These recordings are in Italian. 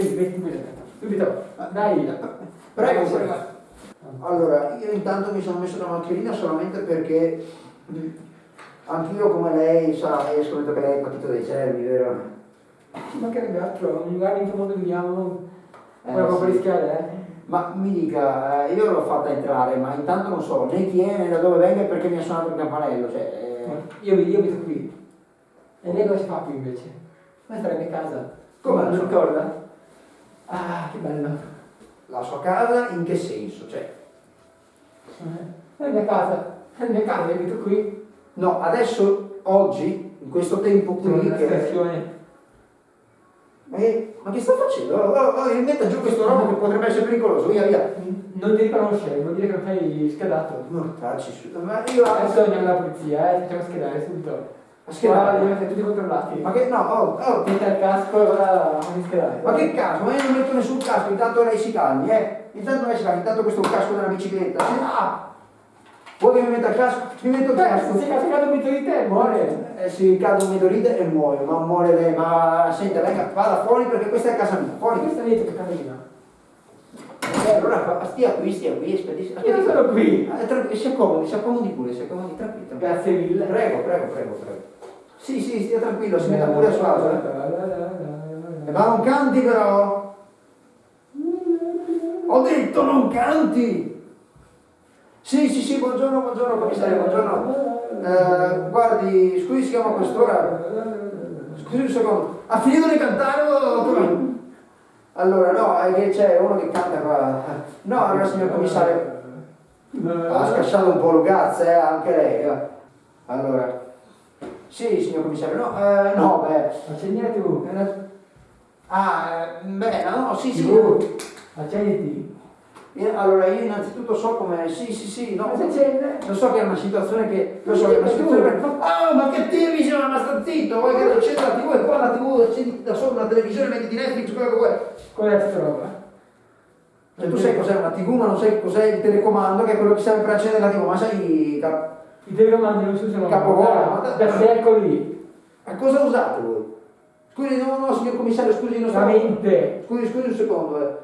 Sì, metti qui. Subito. Dai. Prego, prego. Allora, io intanto mi sono messo la mascherina solamente perché anch'io come lei sa, io scommetto che lei è partito dai cervi, vero? Ci mancherebbe altro, un lugar in che mondo viviamo, Eh, proprio sì. rischiare, eh. Ma mi dica, eh, io l'ho fatta entrare, ma intanto non so né chi è né da dove venga e perché mi ha suonato il campanello, cioè... eh, Io, io abito qui. E lei cosa si fa qui invece? Ma sarebbe a casa. Come non la ricorda? Ah, che bello. la sua casa in che senso? Cioè, È la mia casa. È la mia casa, io abito qui. no, adesso, oggi, in questo tempo qui, che... espressione. Ma, che- sta facendo? Oh, oh, oh, metta giù questo robo che potrebbe essere pericoloso, via via. Non ti riconoscere, vuol dire che non sei schedato. Mortacci su... Ma io... Adesso andiamo alla polizia, eh, facciamo schedare subito. Ma? Guarda, devi essere tutti controllati. Ma che... No, oh, oh, Metti il casco e ora fammi schedare. Ma che caso? Ma io non metto nessun casco, intanto lei si calmi, eh? Intanto lei si calmi, intanto questo è un casco della bicicletta. Ah! Vuoi che mi metta il casco? Mi metto il casco. Se cascato un mito di te, muore. Eh, si cade un meteorite e muoio, ma muore lei, ma senta, venga, vada fuori perché questa è casa mia, fuori. Questa è dietro che cammina. Eh, allora stia qui, stia qui, aspetti, Io aspetti. sono qui. Eh, tranqu- si accomodi, si accomodi pure, si accomodi, tranquillo. tranquillo. Grazie mille. Prego, prego, prego, prego. Sì, sì, stia tranquillo, si metta pure a agio. eh. Ma non canti però! Ho detto non canti! Sì, sì, sì, buongiorno, buongiorno commissario, buongiorno. Eh, guardi, scusi, si chiama quest'ora? Scusi un secondo. Ha finito di cantare o? Allora, no, è che c'è uno che canta qua. No, allora signor commissario. Ha scasciato un po' Lugazza, eh, anche lei. eh. Allora. Sì, signor commissario, no, eh, no, beh. Accendi tu. eh, Ah, eh, beh, no, sì, sì. Tu. Accenditi. Io- allora, io innanzitutto so come. Sì, sì, sì, no. Lo so che è una situazione che. Lo so che è una situazione per. Oh, ma che TV siamo ma sta zitto! Vuoi che accenda la TV e qua la TV da sopra la televisione, metti di Netflix, quello che vuoi. Qual è questa roba? Cioè, tu sai cos'è una TV, ma non sai cos'è il telecomando, che è quello che serve per accendere la TV, ma sai. cap- I telecomandi non si usano Capovolto, da, ma da- da secoli. A cosa usate voi? Scusi, no, no, signor commissario, scusi, non La so. mente. Scusi, scusi un secondo, eh.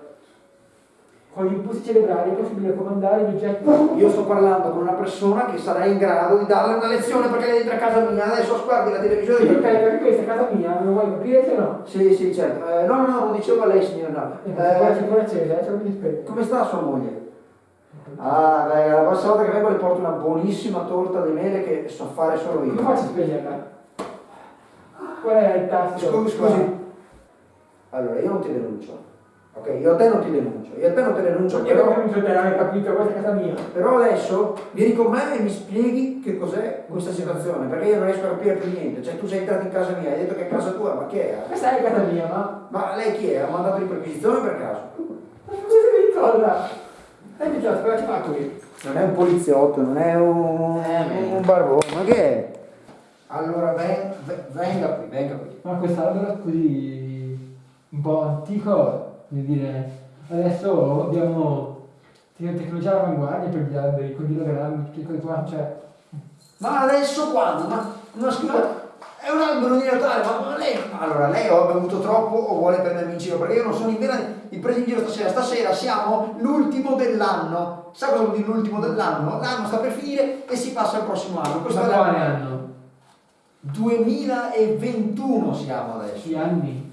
Con gli impulsi cerebrali è possibile comandare gli oggetti. Io sto parlando con una persona che sarà in grado di darle una lezione perché lei entra a casa mia, adesso guardi la Sì, televisione. ok, perché questa è casa mia, non vuoi capire se no? Sì, sì, certo. Eh, no, no, no, non dicevo a lei, signor, no. Eh, c'è Eh, ancora accesa, eh, mi dispetto. come sta sua moglie? Ah, beh, la prossima volta che vengo le porto una buonissima torta di mele che so fare solo Come io. faccio a spegnerla? Qual è il tasto? Scusi, scusi. Allora, io non ti denuncio. Ok, io a te non ti denuncio. Io a te non ti denuncio, Io non però, mi sono hai capito, questa è casa mia. però adesso vieni con me e mi spieghi che cos'è questa situazione, perché io non riesco a capire più niente. Cioè, tu sei entrato in casa mia, hai detto che è casa tua, ma chi è? Questa è casa mia, ma... Ma lei chi è? Ha mandato di perquisizione per caso? Ma cosa mi ricorda? E mi dice, cosa ci fa qui? Non è un poliziotto, non è un, Eh, un barbone, ma che è? Allora ven- ve- venga qui, venga qui. Ma quest'albero così un po' antico, voglio dire, adesso abbiamo te- tecnologia all'avanguardia per gli alberi, con l'ilogrammi, tutte cose qua, cioè... Ma adesso quando? Ma, ma scusa, è un albero di Natale, ma, ma lei... Allora, lei o ha bevuto troppo o vuole prendermi in giro? Perché io non sono in vena di presa in giro stasera. Stasera siamo l'ultimo dell'anno. Sa cosa vuol dire l'ultimo dell'anno? L'anno sta per finire e si passa al prossimo anno. Questo Ma è quale anno? 2021 siamo adesso. Gli anni?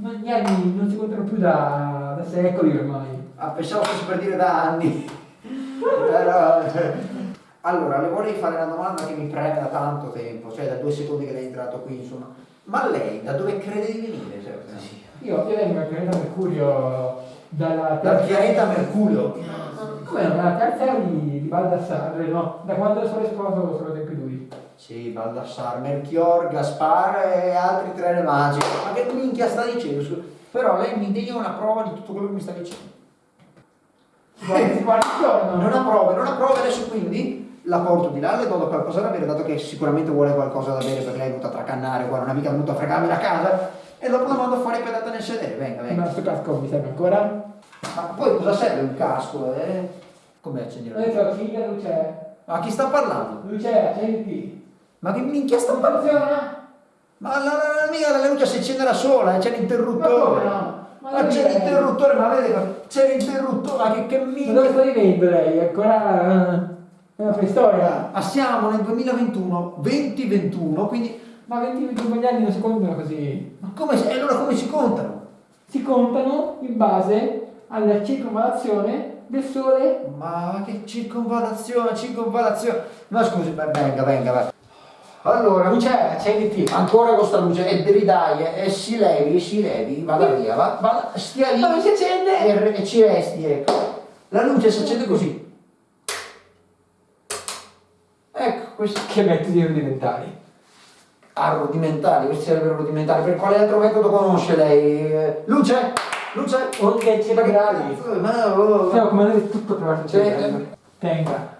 Ma gli anni non si contano più da, da secoli ormai. Ah, pensavo fosse per dire da anni. Però, allora, le vorrei fare una domanda che mi preme da tanto tempo, cioè da due secondi che lei è entrato qui, insomma. Ma lei da dove crede di venire? Cioè, Io, io vengo dal pianeta Mercurio dalla Dal pianeta Mercurio. Come? Dalla terza di, di Baldassarre, no? Da quando sono esploso sono tempi duri. Sì, Baldassar, Melchior, Gaspar e altri tre re magici. Ma che minchia sta dicendo? Però lei mi dia una prova di tutto quello che mi sta dicendo. Guarda, guarda. Non ha prove, non ha prove adesso quindi la porto di là, le do qualcosa da bere, dato che sicuramente vuole qualcosa da bere perché lei è venuta a tracannare qua, non è mica venuta a fregarmi la casa, e dopo la mando fuori pedata nel sedere, venga, Ma venga. questo casco mi serve ancora? Ma poi cosa serve un casco, eh? Come accendere luce? detto, figlia, luce. Ma chi sta parlando? Luce, accendi. Ma che minchia sta parlando? funziona? Ma la, la, mica la luce si accende da sola, c'è l'interruttore. Ma no? Ma Ma c'è è- l'interruttore, ma vedi, c'è l'interruttore, ma che, che Ma minchia. dove sta vivendo lei? È ancora eh, una preistoria. Ma siamo nel 2021, 2021, quindi Ma 20-25 anni non si contano così. ma come, e allora come si contano? Si contano in base alla circonvallazione del Sole. Ma che circonvallazione, circonvallazione. Ma scusi, ma venga, venga, va. Allora, il T. ancora questa luce, e ridai, e, e si levi, si levi, vada via, va, va, stia lì Ma non si accende! e, e ci resti, ecco. La luce si accende così. Ecco, questi Che metodi rudimentali. ah, rudimentali, questi sarebbero rudimentali. Per quale altro metodo conosce lei? Luce? Luce? Onde cerebrali. Ma, oh, Stiamo comandando tutto attraverso il Cioè, cervello. Tenga.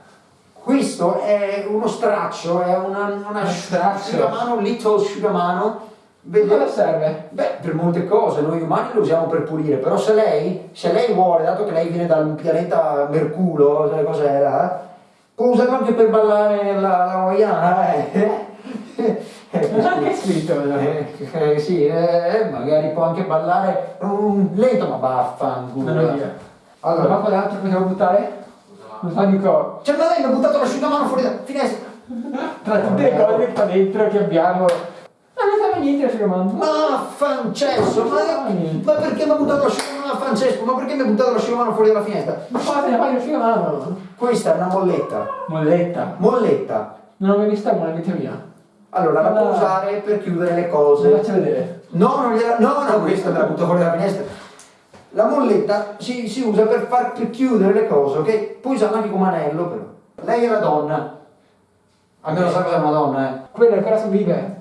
Questo è uno straccio, è una, una straccio. asciugamano, un little asciugamano. Cosa serve? Beh, per molte cose, noi umani lo usiamo per pulire, però se lei, se lei vuole, dato che lei viene dal pianeta Mercurio, sai cos'era, può usarlo anche per ballare la, la eh? Eh, c'è anche scritto, eh, eh, sì, eh, magari può anche ballare un lento, ma vaffanculo. Via. Allora, ma quell'altro possiamo buttare? Non so Nico. cioè, ma lei mi ha buttato l'asciugamano fuori da finestra. Tra tutte le cose qua dentro che abbiamo. Ma non serve niente l'asciugamano. Ma Francesco, ma, ma perché mi ha buttato l'asciugamano a Francesco? Ma perché mi ha buttato l'asciugamano fuori dalla finestra? Ma cosa ne fai l'asciugamano? Questa è una molletta. Molletta. Molletta. Non ho mai vista una vita mia. Allora, la Ah. usare per chiudere le Se cose. faccio vedere. No, non gliela, no, no, questa me la butto fuori dalla finestra. La molletta si, si usa per far per chiudere le cose, ok? Puoi usarla anche come anello, però. Lei è la donna. Almeno sa cos'è una donna, eh. Quella ancora sobvive.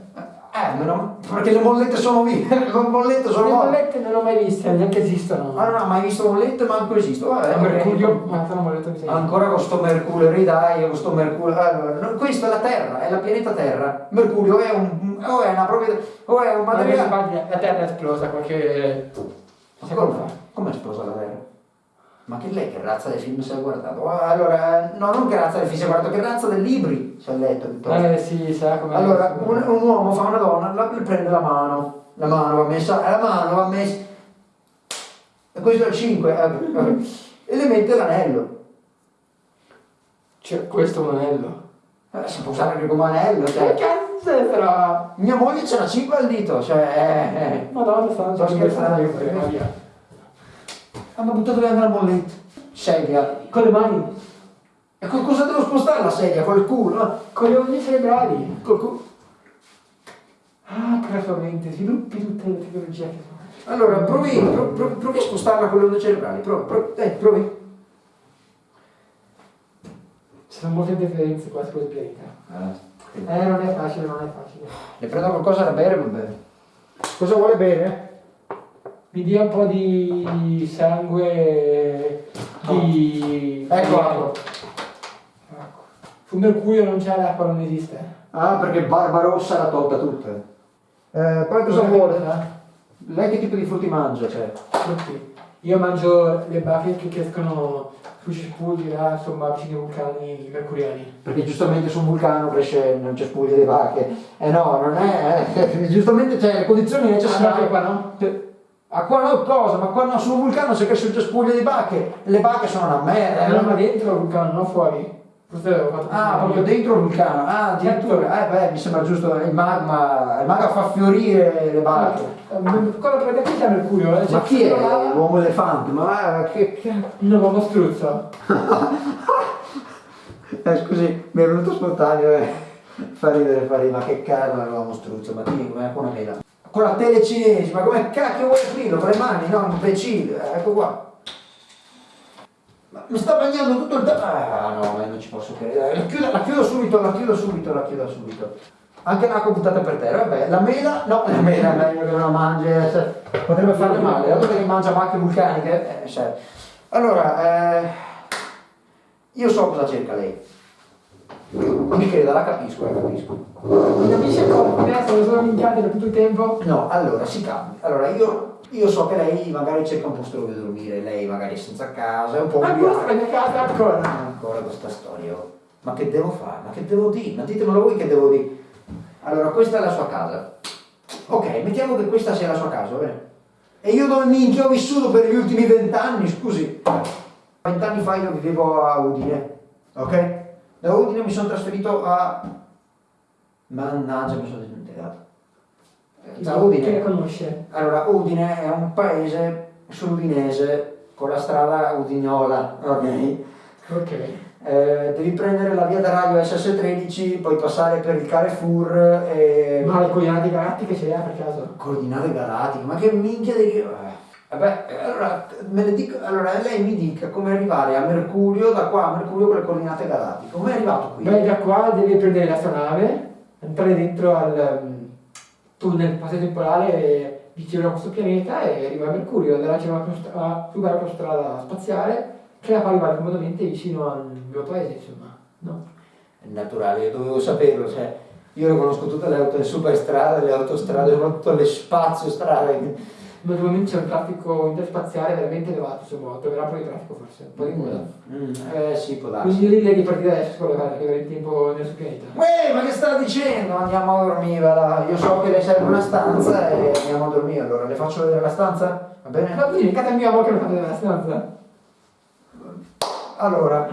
Eh, meno, perché le mollette sono vive, le mollette sono Le morte. mollette non le ho mai viste, neanche esistono. Ma non ha mai visto mollette, manco esistono. Vabbè, È. Mercurio, ma sono Ancora con sto Mercurio, ridai, con sto Mercurio. Allora, no, questa è la Terra, è la pianeta Terra. Mercurio è un. o è una proprietà. o è un Ma materiale. la Terra è esplosa qualche secondo Come, fa. come è esplosa la Terra? Ma che lei che razza di film si è guardato? Ah, Allora, no, non che razza di film si è guardato, che razza di libri si è letto. piuttosto. Eh sì, sa come Allora, un, un uomo fa una donna, la, prende la mano, la mano va messa, la mano va messa, e questo è il 5, e le mette l'anello. Cioè, questo è un anello. Eh, si può usare anche come anello, Che cioè. È però? Mia moglie c'è una 5 al dito, cioè. Eh, eh. Madonna, stanno già scherzando. Ah, ma buttato via la molletta. Sedia. Con le mani, E con cosa devo spostare la sedia? Col culo? con le onde cerebrali. Col culo. Ah, che la sua mente, sviluppi tutte le tecnologie che sono. Allora, provi, pro- pro- provi a spostarla con le onde cerebrali. Provi, provi, dai, provi. Ci sono molte differenze qua su questo pianeta. Eh, non è facile, non è facile. Le prendo qualcosa da bere, va bene. Cosa vuole bere? Mi dia un po' di sangue di... Ecco di- l'acqua. Ecco. Su Mercurio non c'è l'acqua, non esiste. Ah, perché Barbarossa l'ha tolta tutta. Eh, poi cosa vuole? Lei che tipo di frutti mangia? Cioè? Frutti. Io mangio le bacche che crescono là, insomma, vicino ai vulcani mercuriani. Perché giustamente su un vulcano cresce, non c'è spuglie di vacche. Eh no, non è. eh, giustamente c'è le condizioni Ah, necessarie. qua no? A qua no cosa? Ma qua no, sul vulcano se cresce il cespuglie di vacche. Le vacche sono una merda. Eh, ma dentro il vulcano, non fuori. Forse avevo fatto Ah, proprio dentro il vulcano. Ah, addirittura. Eh beh, mi sembra giusto. Il magma. Il magma fa fiorire le vacche. Cosa prende qui c'è Mercurio? eh? Ma chi è quello l'uomo elefante? Ma eh, che. che... Un uomo struzzo. Eh, scusi, mi è venuto spontaneo, eh. Fa ridere, fa ridere, ma che cazzo l'uomo struzzo, ma ti ma è una mela. Con la tele cinese, ma come cacchio vuoi aprirlo? Con le mani, no, imbecille, ecco qua. Mi sta bagnando tutto il tempo. Ah no, ma io non ci posso credere. La chiudo, la chiudo subito, la chiudo subito, la chiudo subito. Anche l'acqua buttata per terra, vabbè, la mela, no, la mela è meglio che non la mangi, eh, cioè, potrebbe farle male, dato che mangia macchie vulcaniche, eh, cioè. Allora, eh, io so cosa cerca lei. Mi creda, la capisco, la capisco. Non capisce come? Sono minchiate per tutto il tempo. No, allora si cambia. Allora io, io so che lei magari cerca un posto dove dormire, lei magari è senza casa, è un po' Ancora ubriaca. stai a casa ancora. Ancora questa storia. Ma che devo fare? Ma che devo dire? Ma ditemelo voi che devo dire. Allora, questa è la sua casa. Ok, mettiamo che questa sia la sua casa, va bene? E io dove minchia ho vissuto per gli ultimi vent'anni, scusi. Vent'anni fa io vivevo a Udine, ok? Da Udine mi sono trasferito a... Mannaggia, mi sono dimenticato. Eh, Da Udine. conosce? Allora, Udine è un paese sull'Udinese con la strada Udignola, ok? Ok. Eh, devi prendere la via da radio SS13, poi passare per il Carrefour e... Ma le coordinate galattiche ce le ha per caso? Coordinate galattiche, ma che minchia di... eh, Vabbè, allora, dico, allora lei mi dica come arrivare a Mercurio, da qua a Mercurio con le coordinate galattiche. Come è arrivato qui? Beh, da qua devi prendere l'astronave, entrare dentro al um, tunnel passaggio temporale vicino a questo pianeta e arrivare a Mercurio. Da là c'è un'autostrada un'autostrada spaziale che la fa arrivare comodamente vicino al mio paese, insomma. No? È naturale, io dovevo saperlo, cioè, io conosco tutte le, auto, le superstrade, le autostrade, soprattutto le spaziostrade. Ma ultimamente c'è un traffico interspaziale veramente elevato, insomma, troverà un po' di traffico forse, un po' di coda. Mm, eh sì, può darsi. Quindi io direi di partire adesso la che avere il tempo nel suo pianeta. Uè, ma che sta dicendo? Andiamo a dormire, va. Io so che le serve una stanza e andiamo a dormire, allora le faccio vedere la stanza? Va bene? Ma quindi, casa mia, ma che non fate nella stanza? Allora,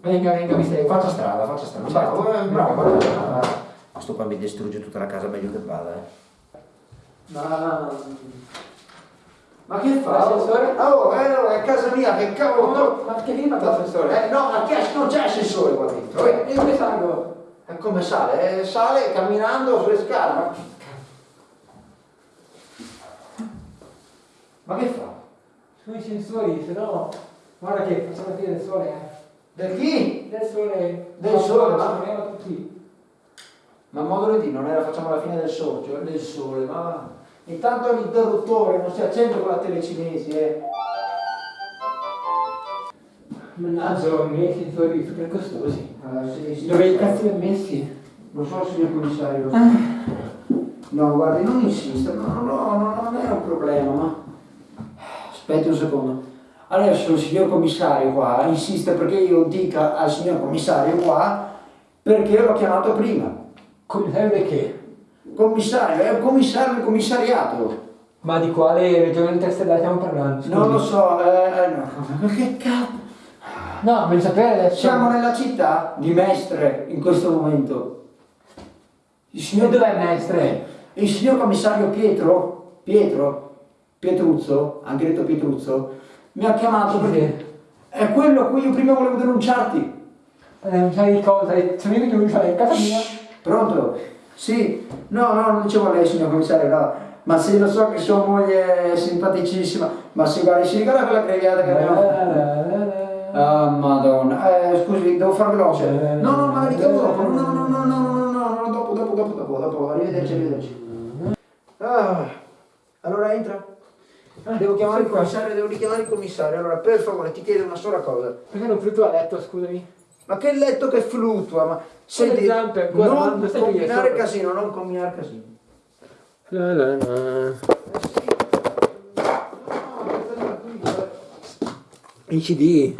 Venga, venga, mi seguo. faccia strada, faccia strada. Bravo, eh, bravo, faccia strada. Questo qua mi distrugge tutta la casa meglio che vada, eh. Ma... Ma che fa? L'assessore? Ah, Oh, eh, no, è casa mia, che cavolo! No, ma che lì fa l'assessore? Eh, no, ma che non c'è assessore qua dentro, eh. E dove salgo? E come sale? Eh, sale camminando sulle scale. Ma, ma che fa? Sono i sensori, se no... Guarda che facciamo la fine del sole, eh. Del chi? Del sole... Del sole, ma- Ci tutti. Ma modulo di non era facciamo la fine del sole, cioè del sole, ma intanto l'interruttore non si accende con la tele cinesi, eh. Mannaggia, i miei sensori super costosi. Ah, sì, sì, Dove i cazzo li ho messi? Lo so signor commissario, so. No, guardi, non insista, no, no, no, non è un problema, ma... Aspetti un secondo. Adesso il signor commissario qua insiste perché io dica al signor commissario qua perché l'ho chiamato prima. Commissario di che? Commissario, è un commissario del commissariato. Ma di quale regione interstellare stiamo parlando? Scusi. Non lo so, eh, eh, no. Ma che cazzo? No, voglio sapere adesso. Siamo nella città di Mestre in questo momento. Il E signor, dov'è Mestre? il signor commissario Pietro, Pietro, Pietruzzo, anche detto Pietruzzo, mi ha chiamato perché è quello a cui io prima volevo denunciarti. Non sai di cosa, sono io che usare in casa mia. Pronto? Sì, no, no, non dicevo a lei signor commissario, no. Ma sì, lo so che sua moglie è simpaticissima, ma si guarda, si ricorda quella creviata che abbiamo... Ah, madonna. Eh, scusi, devo far veloce. No, no, ma richiamo dopo. No, no, no, no, no, no, no, no, dopo, dopo, dopo, dopo, dopo. Arrivederci, arrivederci. Ah, allora entra. Devo chiamare il commissario, devo richiamare il commissario. Allora, per favore, ti chiedo una sola cosa. Perché non fluttua a letto, scusami? Ma che letto che fluttua, ma... Senti, zampe ancora, non combinare casino, non combinare casino. La la la. I CD?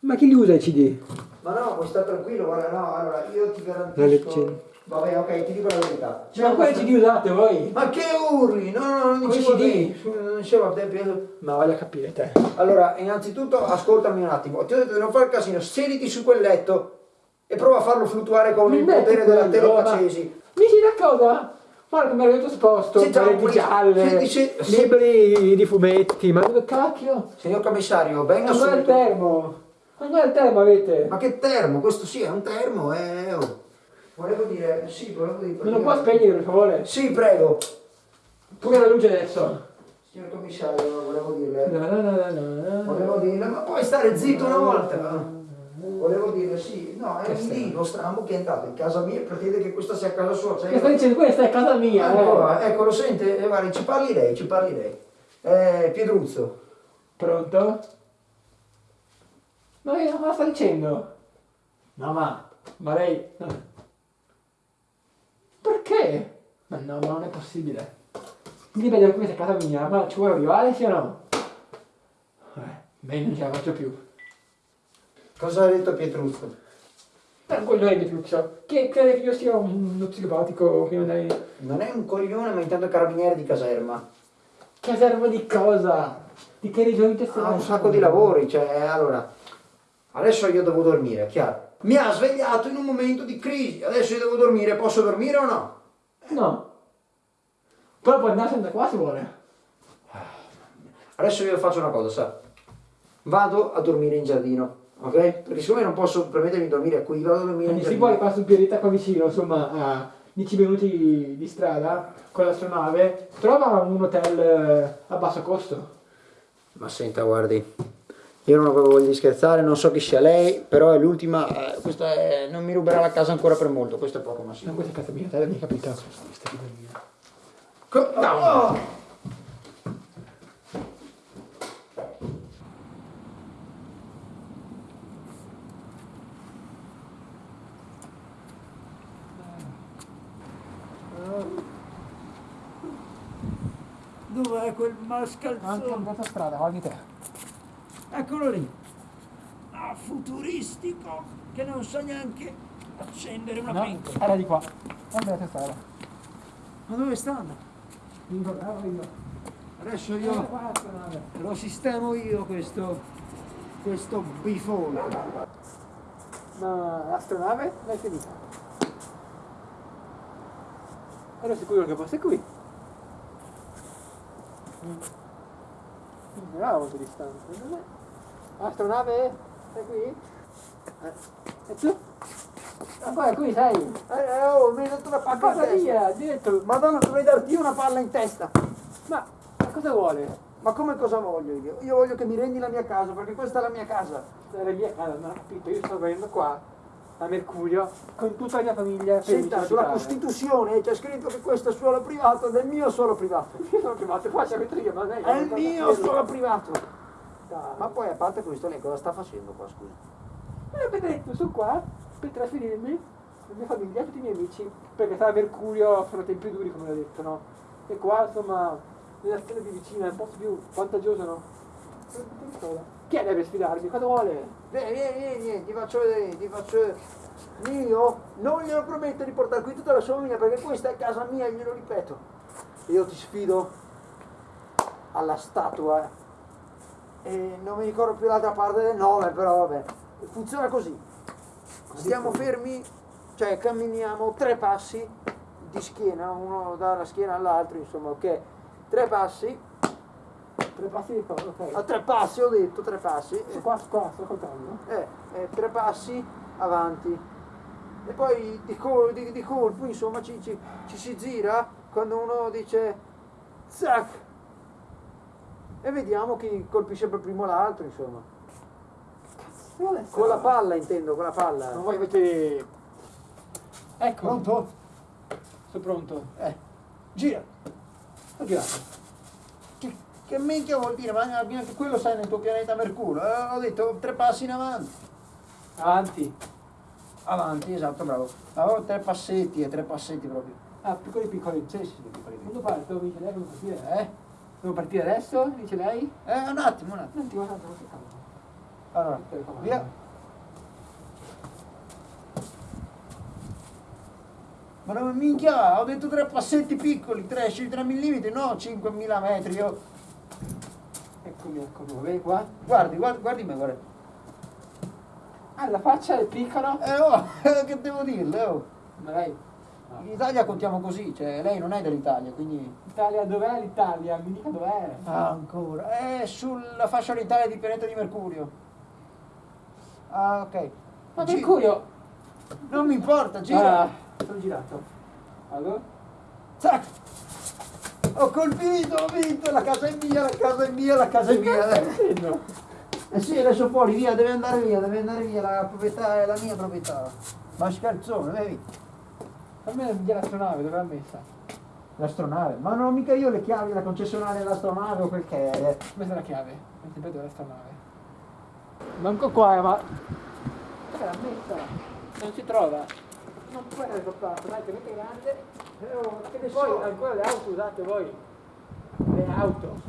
Ma chi li usa i CD? Ma no, puoi stare tranquillo, guarda, no, allora io ti La garantisco... Vabbè, ok, ti dico la verità. C'è Ma un- quali CD usate voi? Ma che urli? No, no, no, non CD? te. Non dicevo a te, Pietro. Ma voglio capire te. Allora, innanzitutto, ascoltami un attimo. Ti ho detto di non fare casino, sediti su quel letto e prova a farlo fluttuare con il Mi metti potere della telepacesi. Mi si da cosa? Guarda come arrivato sposto, Sì, poi- gialle, dice- sì. libri di fumetti, ma dove cacchio? Signor commissario, venga Ma guarda il subito. termo! Ma guarda il termo avete! Ma che termo? Questo sì, è un termo, eh. oh. Volevo dire, sì, volevo dire... Non lo può spegnere per favore? Sì, prego. Pure la luce adesso! Signor commissario, volevo dirle... La la la. Volevo dirle, ma puoi stare zitto una volta? Volevo dire, sì, no, è lì, lo strambo che è entrato in casa mia e pretende che questa sia casa sua. Cioè, Che sta dicendo questa è casa mia, ecco, eh! ecco, lo sente? Eh, guardi, ci parli lei, ci parli lei. Eh, Piedruzzo. Pronto? Ma che cosa sta dicendo? Mamma, ma lei... Perché? Ma no, ma non è possibile. Quindi vedo questa casa mia, ma ci vuole arrivare sì o no? Eh, beh, non ce la faccio più. Cosa ha detto Pietruzzo? Per quello è Pietruccio. Che crede che io sia un- uno psicopatico che non è... Non è un coglione, ma intanto carabiniere di caserma. Caserma di cosa? Di che regione te Ha un sacco di lavori, cioè, allora, adesso io devo dormire, chiaro. Mi ha svegliato in un momento di crisi, adesso io devo dormire, posso dormire o no? No. Però puoi andarsene da qua se vuole. Adesso io faccio una cosa, sa? Vado a dormire in giardino, ok? Perché siccome non posso permettermi di dormire qui, vado a dormire in Quindi si giardino. vuole qua sul pianeta qua vicino, insomma, a 10 minuti di strada con l'astronave, trova un hotel eh, a basso costo. Ma senta, guardi, io non avevo voglia di scherzare, non so chi sia lei, però è l'ultima, eh, questa è, non mi ruberà la casa ancora per molto, questo è poco ma No, sicuro. questa è casa mia, te l'hai capito? Questa è mia. Co- no! Dov'è quel Anche mascalzone? andata a strada, guardi te. Eccolo lì. Ah, futuristico, che non sa neanche accendere una No, pentola. era di qua. Guarda a strada. Ma dove stanno? Mi ricordavo io. Adesso Io lo sistemo io questo, questo bifone. Ma l'astronave l'hai finita. Ero sicuro che fosse qui. Mm. Era molto distante. non è? L'astronave è qui? E tu? Ancora qui sei? Eh, oh, mi hai dato una Ma palla in cosa testa. via? Diretto. Madonna, dovrei darti una palla in testa. Ma, ma cosa vuole? Ma come cosa voglio io? Io voglio che mi rendi la mia casa, perché questa è la mia casa. Era mia casa, non ho capito. Io sto venendo qua a Mercurio con tutta la mia famiglia Senta, sulla Costituzione c'è scritto che questo è suolo privato ed è il mio suolo privato. Io sono privato, qua c'è metto io, ma lei È il mio suolo privato. Ma poi a parte questo, lei cosa sta facendo qua, scusa? Eh, avete detto, sono qua per trasferirmi, la mia famiglia, tutti i miei amici, perché stare a Mercurio sono tempi duri, come l'ho detto, no? E qua, insomma, nella stella più vicina, è un posto più vantaggioso, no? Chi è deve sfidarmi? Cosa vuole? Vieni, vieni, vieni, vieni, ti faccio vedere, ti faccio vedere. Io non glielo prometto di portare qui tutta la sua famiglia perché questa è casa mia, glielo ripeto. Io ti sfido alla statua e non mi ricordo più l'altra parte del nome, però vabbè. Funziona così. Stiamo fermi, cioè camminiamo tre passi di schiena, uno dalla schiena all'altro, insomma, ok? Tre passi, Tre passi di cosa, ok. a tre passi ho detto, tre passi. Sto qua, qua, sto contando. Eh, eh, tre passi avanti e poi di, col- di- di colpo insomma ci, ci- ci si gira quando uno dice zac e vediamo chi colpisce per primo l'altro insomma con la palla intendo con la palla Non voi avete... Ecco. pronto? Sono pronto. eh gira Ho girato. che, che minchia vuol dire ma anche quello sai nel tuo pianeta Mercurio eh, ho detto tre passi in avanti Avanti. avanti esatto bravo avevo tre passetti e tre passetti proprio Ah, piccoli piccoli. sì sì piccoli. Quando parto, mi come partire? Eh? Devo partire adesso? Dice lei? eh un attimo un attimo Non ti guarda, non ti calma. Allora, via. Ma dove minchia, ho detto tre passetti piccoli, tre, sci 3 mm, no 5.000 metri. Io. Eccomi, eccomi, bene qua? Guardi, guardi, guardi me, guarda. Ah, la faccia è piccola? Eh oh, che devo dirle, oh. Ma lei? In Italia contiamo così, cioè lei non è dell'Italia, quindi. Italia, dov'è l'Italia? Mi dica dov'è? Ah, ancora. È sulla fascia orizzontale di pianeta di Mercurio. Ah, ok. Ma Gi- Mercurio! Non mi importa, gira. Ah, sono girato. Allora? Zac! Ho colpito, ho vinto, la casa è mia, la casa è mia, la casa è mia. Eh sì, adesso fuori, via, deve andare via, deve andare via, la proprietà è la mia proprietà. Ma scherzone, vedi? Fammi la via l'astronave, dove l'ha messa? L'astronave, ma non ho mica io le chiavi della concessionaria dell'astronave o quel che è. È la chiave. Non ti vedo l'astronave. Manco qua, eh, ma... Dove l'ha messa? Non si trova. Non può essere sopportato, dai, che mette grande. Eh, oh, che Poi so. ancora le auto usate voi. Le auto.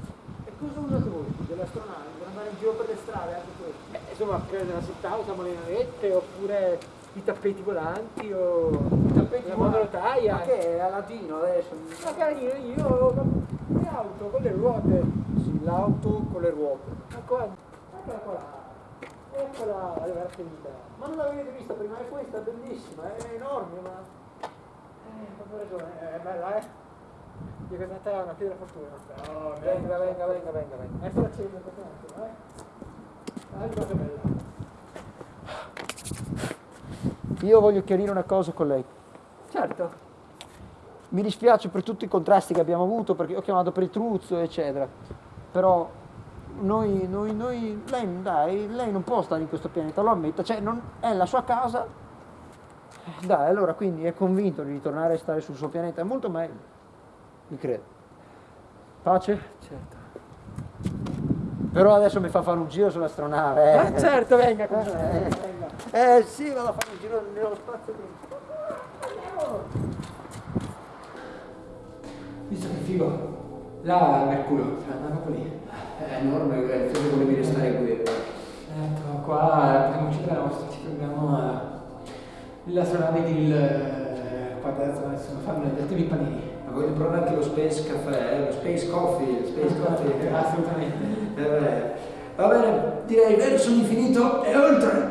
E cosa usate voi dell'astronave? Per andare in giro per le strade, anche questo. Beh, insomma, per nella città usiamo le navette oppure i tappeti volanti o i tappeti la monotaia. Ma che è Aladino adesso? Ma carino, io le auto con le ruote. Sì, l'auto con le ruote. Ma qua, eccola qua. Eccola la finita. Ma non l'avete vista prima? È questa, è bellissima, è enorme, ma... Eh, ragione, è bella eh. Io questa te è una pietra fortuna. Oh, venga, venga, venga, venga, venga. Un attimo, eh. Ah, cosa bella. Io voglio chiarire una cosa con lei. Certo. Mi dispiace per tutti i contrasti che abbiamo avuto, perché ho chiamato per il truzzo, eccetera. Però noi, noi, noi, lei, dai, lei non può stare in questo pianeta, lo ammetta, cioè non, è la sua casa. Dai, allora quindi è convinto di ritornare a stare sul suo pianeta, è molto meglio. Mi credo. Pace? Certo. Però adesso mi fa fare un giro sull'astronave. Eh. Ah, certo, venga, con Eh, venga. Eh sì, vado a fare un giro nello spazio Visto che figo. Là Mercurio, cioè andiamo lì. È enorme, tu volevi restare qui. Ecco, qua potremmo uccidere la nostra, ci prendiamo eh, l'astronave di il adesso adesso fammi datemi i panini. Ma voglio provare anche lo Space Caffè, eh, lo Space Coffee, lo Space Coffee. Assolutamente. Va bene, direi verso l'infinito e oltre.